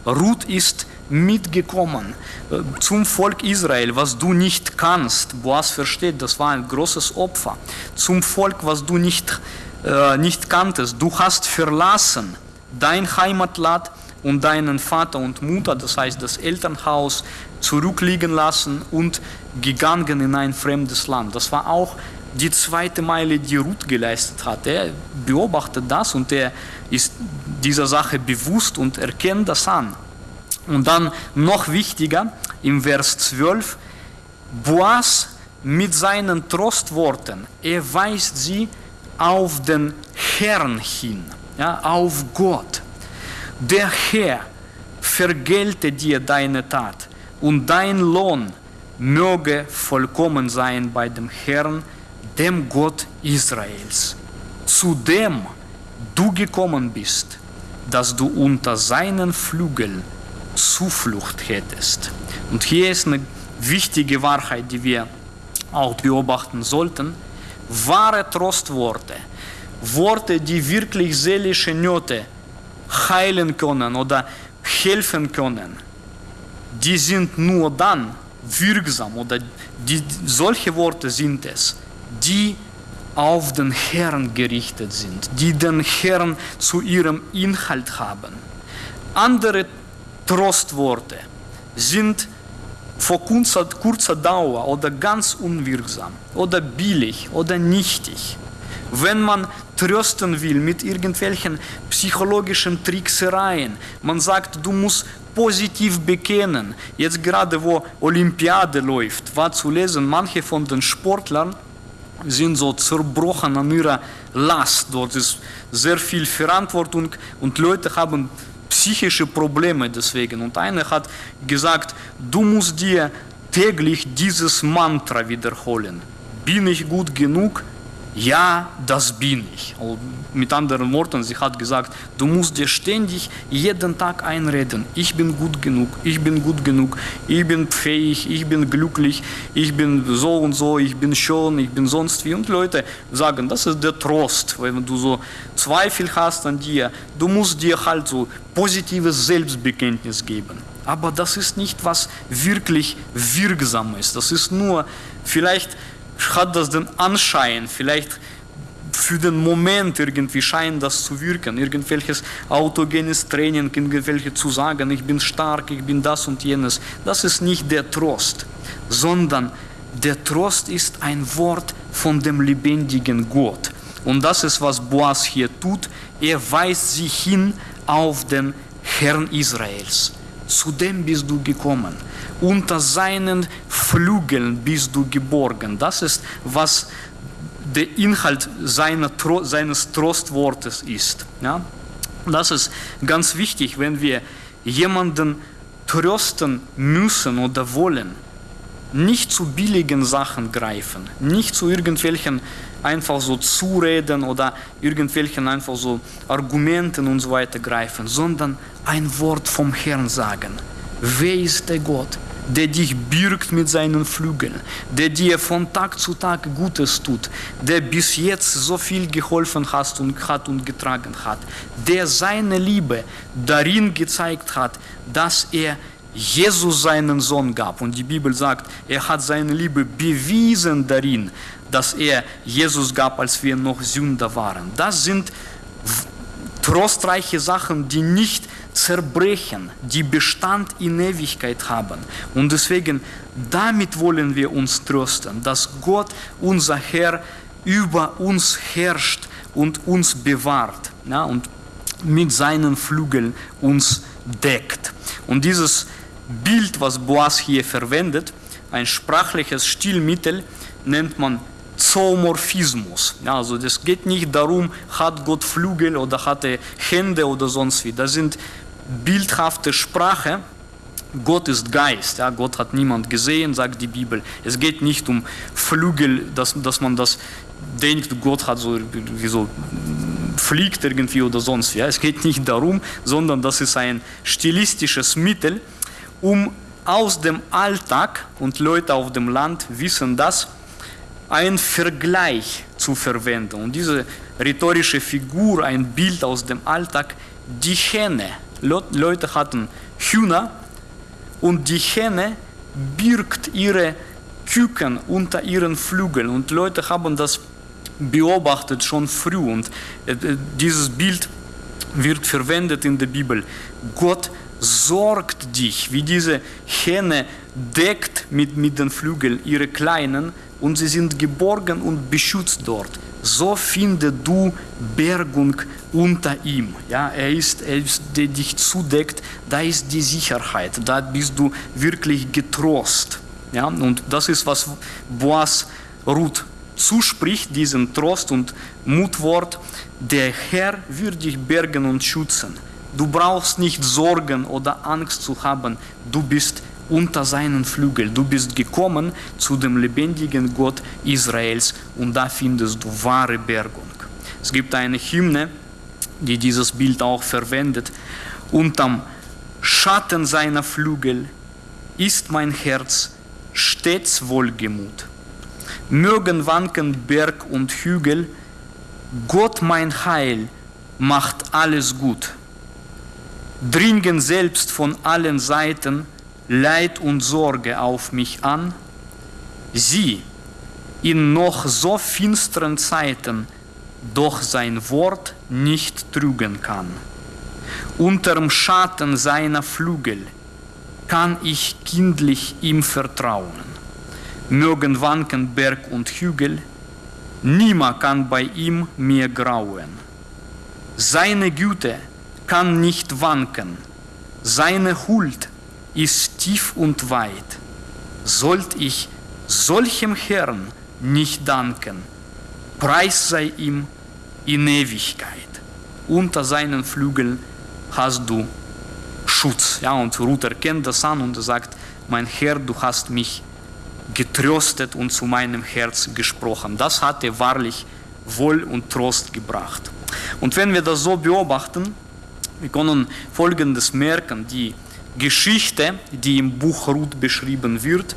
Ruth ist mitgekommen äh, zum Volk Israel, was du nicht kannst. Boas versteht, das war ein großes Opfer. Zum Volk, was du nicht, äh, nicht kanntest. Du hast verlassen dein Heimatland und deinen Vater und Mutter, das heißt das Elternhaus, zurückliegen lassen und gegangen in ein fremdes Land. Das war auch die zweite Meile, die Ruth geleistet hat. Er beobachtet das und er ist dieser Sache bewusst und erkennt das an. Und dann noch wichtiger, im Vers 12, Boas mit seinen Trostworten, er weist sie auf den Herrn hin, ja, auf Gott. Der Herr vergelte dir deine Tat und dein Lohn möge vollkommen sein bei dem Herrn, dem Gott Israels, zu dem du gekommen bist, dass du unter seinen Flügeln Zuflucht hättest. Und hier ist eine wichtige Wahrheit, die wir auch beobachten sollten. Wahre Trostworte, Worte, die wirklich seelische Nöte heilen können oder helfen können, die sind nur dann wirksam oder die, solche Worte sind es, die auf den Herrn gerichtet sind, die den Herrn zu ihrem Inhalt haben. Andere Trostworte sind vor kurzer, kurzer Dauer oder ganz unwirksam oder billig oder nichtig. Wenn man trösten will mit irgendwelchen psychologischen Tricksereien, man sagt, du musst positiv bekennen. Jetzt gerade wo Olympiade läuft, war zu lesen, manche von den Sportlern sind so zerbrochen an ihrer Last. Dort ist sehr viel Verantwortung und Leute haben psychische Probleme deswegen. Und einer hat gesagt, du musst dir täglich dieses Mantra wiederholen. Bin ich gut genug? Ja, das bin ich. mit anderen Worten, sie hat gesagt, du musst dir ständig jeden Tag einreden, ich bin gut genug, ich bin gut genug, ich bin fähig, ich bin glücklich, ich bin so und so, ich bin schön, ich bin sonst wie. Und Leute sagen, das ist der Trost, wenn du so Zweifel hast an dir, du musst dir halt so positives Selbstbekenntnis geben. Aber das ist nicht, was wirklich wirksam ist. Das ist nur vielleicht hat das den Anschein, vielleicht für den Moment irgendwie scheint das zu wirken, irgendwelches autogenes Training, irgendwelche zu sagen, ich bin stark, ich bin das und jenes. Das ist nicht der Trost, sondern der Trost ist ein Wort von dem lebendigen Gott. Und das ist, was Boas hier tut. Er weist sie hin auf den Herrn Israels. Zu dem bist du gekommen. Unter seinen Flügeln bist du geborgen. Das ist, was der Inhalt seiner, seines Trostwortes ist. Ja? Das ist ganz wichtig, wenn wir jemanden trösten müssen oder wollen. Nicht zu billigen Sachen greifen, nicht zu irgendwelchen einfach so Zureden oder irgendwelchen einfach so Argumenten und so weiter greifen, sondern ein Wort vom Herrn sagen. Wer ist der Gott? der dich birgt mit seinen Flügeln, der dir von Tag zu Tag Gutes tut, der bis jetzt so viel geholfen hat und, hat und getragen hat, der seine Liebe darin gezeigt hat, dass er Jesus seinen Sohn gab. Und die Bibel sagt, er hat seine Liebe bewiesen darin, dass er Jesus gab, als wir noch Sünder waren. Das sind trostreiche Sachen, die nicht zerbrechen, die Bestand in Ewigkeit haben. Und deswegen, damit wollen wir uns trösten, dass Gott, unser Herr, über uns herrscht und uns bewahrt ja, und mit seinen Flügeln uns deckt. Und dieses Bild, was Boas hier verwendet, ein sprachliches Stilmittel, nennt man Zoomorphismus. Also es geht nicht darum, hat Gott Flügel oder hat er Hände oder sonst wie. Das sind bildhafte Sprache. Gott ist Geist, ja, Gott hat niemand gesehen, sagt die Bibel. Es geht nicht um Flügel, dass, dass man das denkt, Gott hat so, so fliegt irgendwie oder sonst wie. Ja. Es geht nicht darum, sondern das ist ein stilistisches Mittel, um aus dem Alltag, und Leute auf dem Land wissen das, einen Vergleich zu verwenden. Und diese rhetorische Figur, ein Bild aus dem Alltag, die Hähne Leute hatten Hühner und die Hähne birgt ihre Küken unter ihren Flügeln und Leute haben das beobachtet schon früh und äh, dieses Bild wird verwendet in der Bibel. Gott sorgt dich, wie diese Hähne deckt mit, mit den Flügeln ihre Kleinen und sie sind geborgen und beschützt dort so finde du Bergung unter ihm. Ja, er ist, er ist, der dich zudeckt, da ist die Sicherheit, da bist du wirklich getrost. Ja, und das ist, was Boas Ruth zuspricht, diesen Trost und Mutwort. Der Herr wird dich bergen und schützen. Du brauchst nicht Sorgen oder Angst zu haben, du bist unter seinen Flügel. Du bist gekommen zu dem lebendigen Gott Israels und da findest du wahre Bergung. Es gibt eine Hymne, die dieses Bild auch verwendet. Unterm Schatten seiner Flügel ist mein Herz stets wohlgemut. Mögen wanken Berg und Hügel, Gott mein Heil macht alles gut. Dringen selbst von allen Seiten Leid und Sorge auf mich an, sie in noch so finsteren Zeiten doch sein Wort nicht trügen kann. Unterm Schatten seiner Flügel kann ich kindlich ihm vertrauen. Mögen wanken Berg und Hügel, niemand kann bei ihm mir grauen. Seine Güte kann nicht wanken, seine Huld ist tief und weit. Sollt ich solchem Herrn nicht danken, Preis sei ihm in Ewigkeit. Unter seinen Flügeln hast du Schutz. Ja, und Ruth erkennt das an und sagt, mein Herr, du hast mich getröstet und zu meinem Herz gesprochen. Das hat er wahrlich Wohl und Trost gebracht. Und wenn wir das so beobachten, wir können Folgendes merken, die Geschichte, die im Buch Ruth beschrieben wird,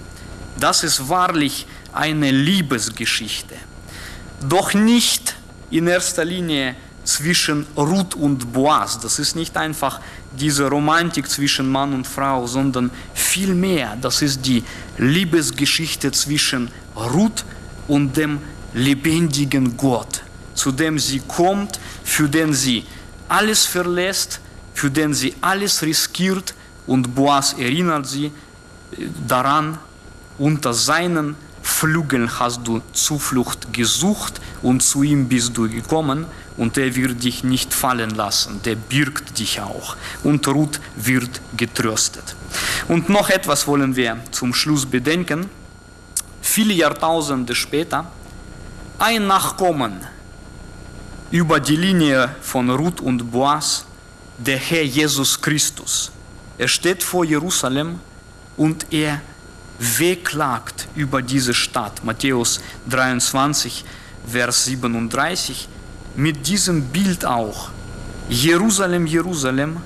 das ist wahrlich eine Liebesgeschichte. Doch nicht in erster Linie zwischen Ruth und Boas. Das ist nicht einfach diese Romantik zwischen Mann und Frau, sondern vielmehr, das ist die Liebesgeschichte zwischen Ruth und dem lebendigen Gott, zu dem sie kommt, für den sie alles verlässt, für den sie alles riskiert und Boas erinnert sie daran, unter seinen Flügeln hast du Zuflucht gesucht und zu ihm bist du gekommen und er wird dich nicht fallen lassen, der birgt dich auch und Ruth wird getröstet. Und noch etwas wollen wir zum Schluss bedenken. Viele Jahrtausende später, ein Nachkommen über die Linie von Ruth und Boas, der Herr Jesus Christus. Er steht vor Jerusalem und er wehklagt über diese Stadt. Matthäus 23, Vers 37. Mit diesem Bild auch. Jerusalem, Jerusalem,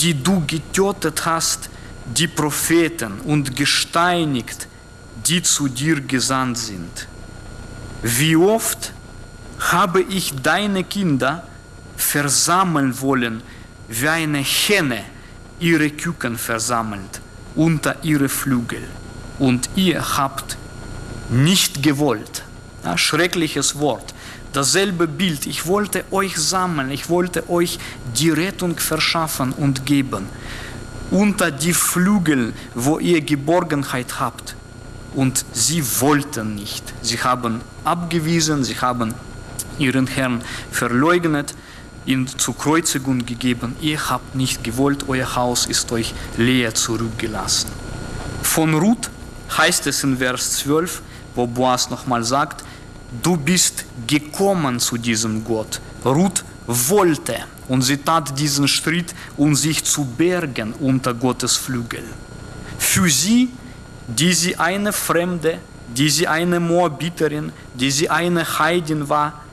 die du getötet hast, die Propheten und gesteinigt, die zu dir gesandt sind. Wie oft habe ich deine Kinder versammeln wollen, wie eine Henne ihre Küken versammelt unter ihre Flügel. Und ihr habt nicht gewollt. Ja, schreckliches Wort. Dasselbe Bild. Ich wollte euch sammeln, ich wollte euch die Rettung verschaffen und geben. Unter die Flügel, wo ihr Geborgenheit habt. Und sie wollten nicht. Sie haben abgewiesen, sie haben ihren Herrn verleugnet ihn zur Kreuzigung gegeben. Ihr habt nicht gewollt, euer Haus ist euch leer zurückgelassen. Von Ruth heißt es in Vers 12, wo Boas nochmal sagt, du bist gekommen zu diesem Gott. Ruth wollte und sie tat diesen Schritt, um sich zu bergen unter Gottes Flügel. Für sie, die sie eine Fremde, die sie eine Moabiterin, die sie eine Heidin war,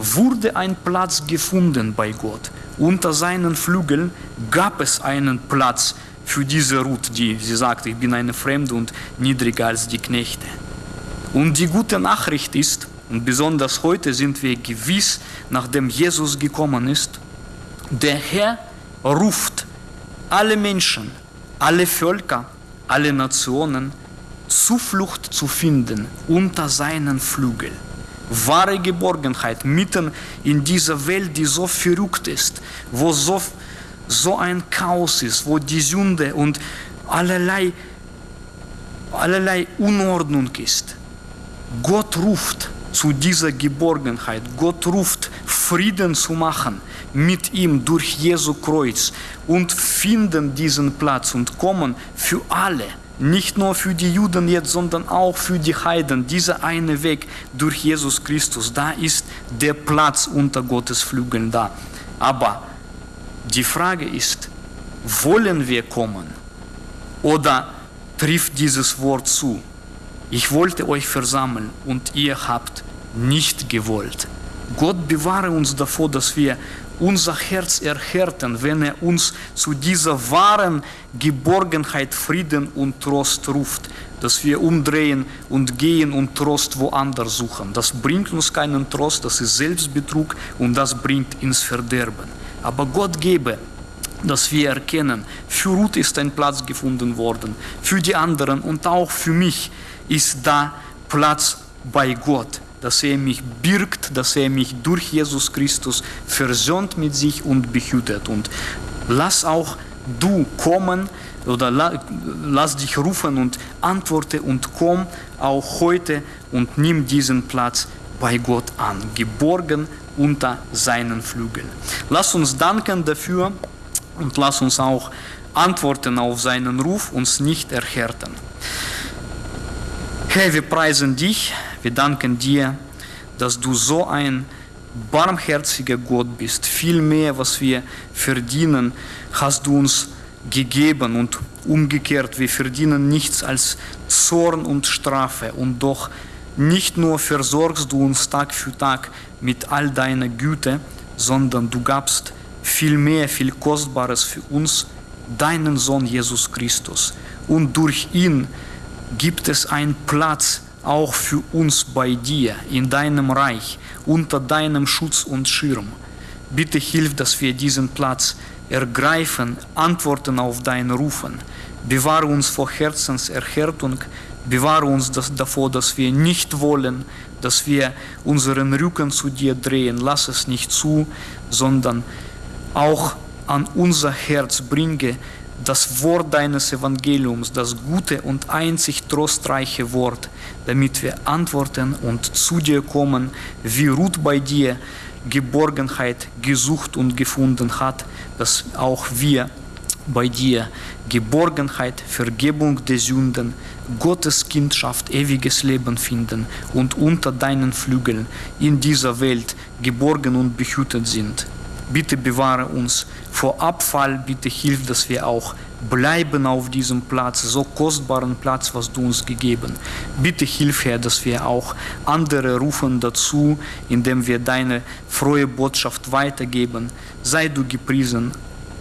wurde ein Platz gefunden bei Gott. Unter seinen Flügeln gab es einen Platz für diese Ruth, die sie sagte, ich bin eine Fremde und niedriger als die Knechte. Und die gute Nachricht ist, und besonders heute sind wir gewiss, nachdem Jesus gekommen ist, der Herr ruft alle Menschen, alle Völker, alle Nationen, Zuflucht zu finden unter seinen Flügeln wahre Geborgenheit mitten in dieser Welt, die so verrückt ist, wo so, so ein Chaos ist, wo die Sünde und allerlei, allerlei Unordnung ist. Gott ruft zu dieser Geborgenheit. Gott ruft, Frieden zu machen mit ihm durch Jesu Kreuz und finden diesen Platz und kommen für alle nicht nur für die Juden jetzt, sondern auch für die Heiden. Dieser eine Weg durch Jesus Christus, da ist der Platz unter Gottes Flügeln da. Aber die Frage ist, wollen wir kommen? Oder trifft dieses Wort zu? Ich wollte euch versammeln und ihr habt nicht gewollt. Gott bewahre uns davor, dass wir unser Herz erhärten, wenn er uns zu dieser wahren Geborgenheit, Frieden und Trost ruft, dass wir umdrehen und gehen und Trost woanders suchen. Das bringt uns keinen Trost, das ist Selbstbetrug und das bringt ins Verderben. Aber Gott gebe, dass wir erkennen, für Ruth ist ein Platz gefunden worden, für die anderen und auch für mich ist da Platz bei Gott dass er mich birgt, dass er mich durch Jesus Christus versöhnt mit sich und behütet. Und lass auch du kommen oder lass dich rufen und antworte und komm auch heute und nimm diesen Platz bei Gott an, geborgen unter seinen Flügeln. Lass uns danken dafür und lass uns auch antworten auf seinen Ruf, uns nicht erhärten. Herr, wir preisen dich, wir danken dir, dass du so ein barmherziger Gott bist. Viel mehr, was wir verdienen, hast du uns gegeben und umgekehrt, wir verdienen nichts als Zorn und Strafe und doch nicht nur versorgst du uns Tag für Tag mit all deiner Güte, sondern du gabst viel mehr, viel Kostbares für uns, deinen Sohn Jesus Christus. Und durch ihn gibt es einen Platz auch für uns bei dir, in deinem Reich, unter deinem Schutz und Schirm. Bitte hilf, dass wir diesen Platz ergreifen, antworten auf dein Rufen. Bewahre uns vor Herzenserhärtung, Bewahre uns das, davor, dass wir nicht wollen, dass wir unseren Rücken zu dir drehen. Lass es nicht zu, sondern auch an unser Herz bringe das Wort deines Evangeliums, das gute und einzig trostreiche Wort, damit wir antworten und zu dir kommen, wie Ruth bei dir Geborgenheit gesucht und gefunden hat, dass auch wir bei dir Geborgenheit, Vergebung der Sünden, Gottes Kindschaft, ewiges Leben finden und unter deinen Flügeln in dieser Welt geborgen und behütet sind. Bitte bewahre uns vor Abfall, bitte hilf, dass wir auch bleiben auf diesem Platz, so kostbaren Platz, was du uns gegeben. Bitte hilf, Herr, dass wir auch andere rufen dazu, indem wir deine frohe Botschaft weitergeben. Sei du gepriesen.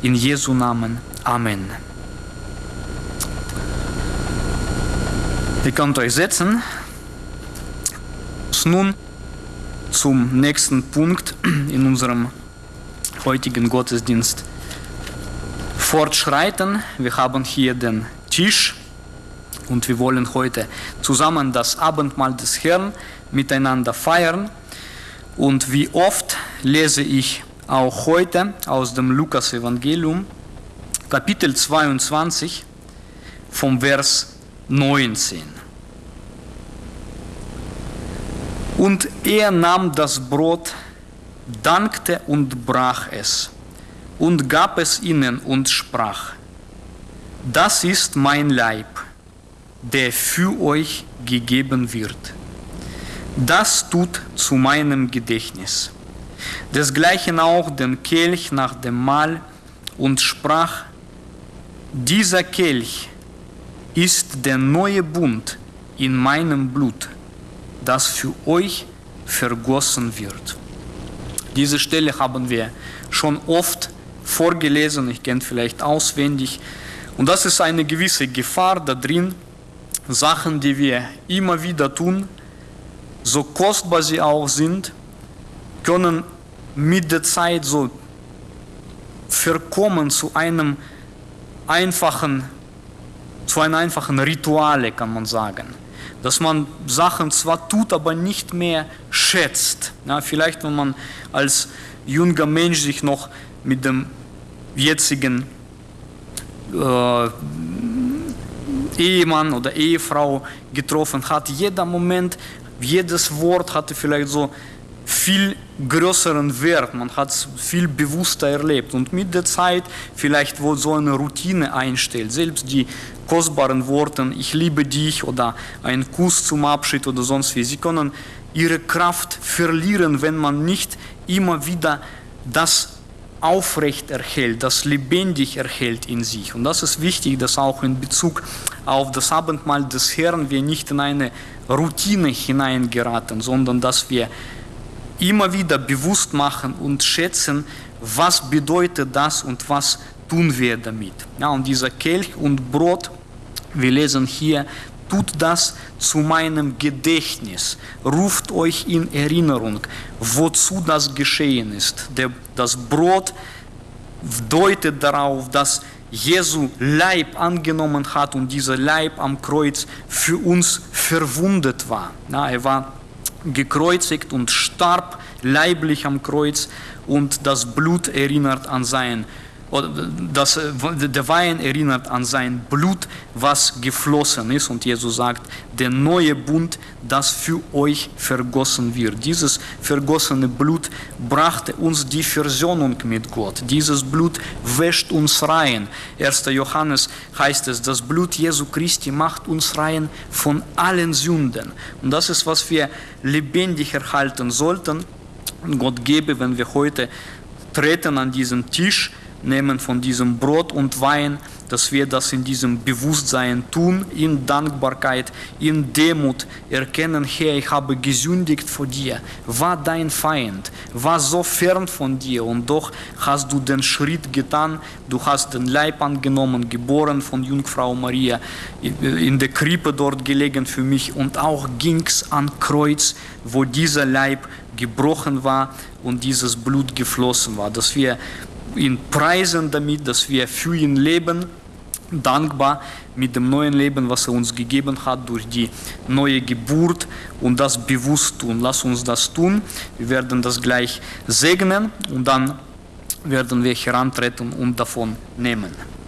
In Jesu Namen. Amen. Ihr könnt euch setzen. Nun zum nächsten Punkt in unserem heutigen Gottesdienst fortschreiten. Wir haben hier den Tisch und wir wollen heute zusammen das Abendmahl des Herrn miteinander feiern. Und wie oft lese ich auch heute aus dem Lukas-Evangelium, Kapitel 22, vom Vers 19. Und er nahm das Brot, dankte und brach es und gab es ihnen und sprach, das ist mein Leib, der für euch gegeben wird. Das tut zu meinem Gedächtnis. Desgleichen auch den Kelch nach dem Mahl und sprach, dieser Kelch ist der neue Bund in meinem Blut, das für euch vergossen wird. Diese Stelle haben wir schon oft vorgelesen, ich kenne vielleicht auswendig. Und das ist eine gewisse Gefahr da drin, Sachen, die wir immer wieder tun, so kostbar sie auch sind, können mit der Zeit so verkommen zu einem einfachen, zu einem einfachen Rituale, kann man sagen. Dass man Sachen zwar tut, aber nicht mehr schätzt. Ja, vielleicht, wenn man als junger Mensch sich noch mit dem jetzigen äh, Ehemann oder Ehefrau getroffen hat. Jeder Moment, jedes Wort hatte vielleicht so viel größeren Wert, man hat es viel bewusster erlebt und mit der Zeit vielleicht wo so eine Routine einstellt, selbst die kostbaren Worte, ich liebe dich oder ein Kuss zum Abschied oder sonst wie, sie können ihre Kraft verlieren, wenn man nicht immer wieder das aufrecht erhält, das lebendig erhält in sich. Und das ist wichtig, dass auch in Bezug auf das Abendmahl des Herrn wir nicht in eine Routine hineingeraten, sondern dass wir immer wieder bewusst machen und schätzen, was bedeutet das und was tun wir damit. Ja, und dieser Kelch und Brot, wir lesen hier, tut das zu meinem Gedächtnis, ruft euch in Erinnerung, wozu das geschehen ist. Der, das Brot deutet darauf, dass Jesu Leib angenommen hat und dieser Leib am Kreuz für uns verwundet war. Ja, er war gekreuzigt und starb leiblich am Kreuz und das Blut erinnert an sein das, äh, der Wein erinnert an sein Blut, was geflossen ist. Und Jesus sagt, der neue Bund, das für euch vergossen wird. Dieses vergossene Blut brachte uns die Versöhnung mit Gott. Dieses Blut wäscht uns rein. 1. Johannes heißt es, das Blut Jesu Christi macht uns rein von allen Sünden. Und das ist, was wir lebendig erhalten sollten. Gott gebe, wenn wir heute treten an diesen Tisch, nehmen von diesem Brot und Wein, dass wir das in diesem Bewusstsein tun, in Dankbarkeit, in Demut erkennen, Herr, ich habe gesündigt vor dir, war dein Feind, war so fern von dir und doch hast du den Schritt getan, du hast den Leib angenommen, geboren von Jungfrau Maria, in der Krippe dort gelegen für mich und auch ging es an Kreuz, wo dieser Leib gebrochen war und dieses Blut geflossen war, dass wir ihn preisen damit, dass wir für ihn leben dankbar mit dem neuen Leben, was er uns gegeben hat, durch die neue Geburt und das bewusst tun. Lass uns das tun. Wir werden das gleich segnen und dann werden wir herantreten und davon nehmen.